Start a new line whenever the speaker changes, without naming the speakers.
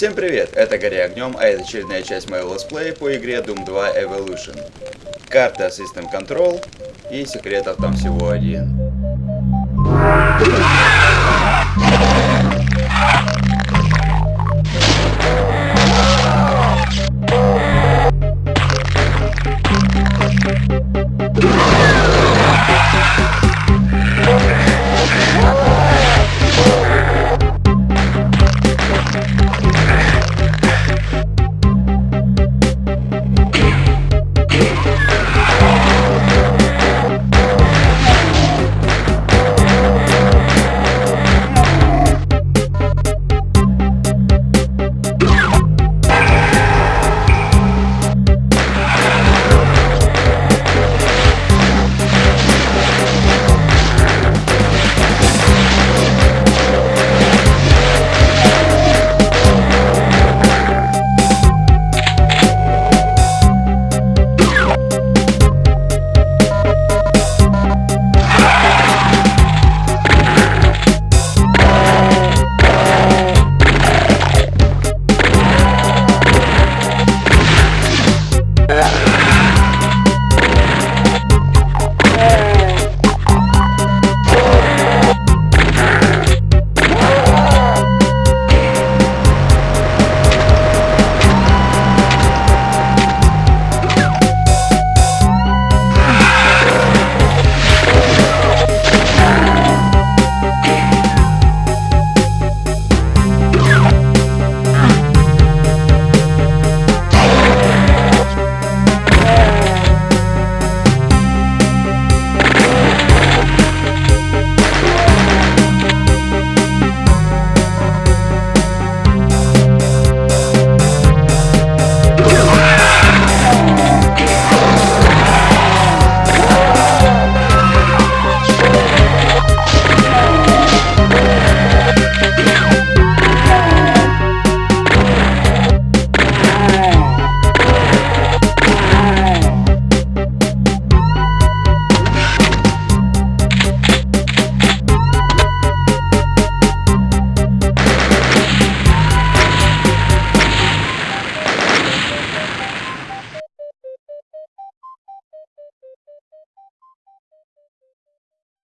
Всем привет, это Гори Огнем, а это очередная часть моего летсплея по игре Doom 2 Evolution. Карта System Control и секретов там всего один.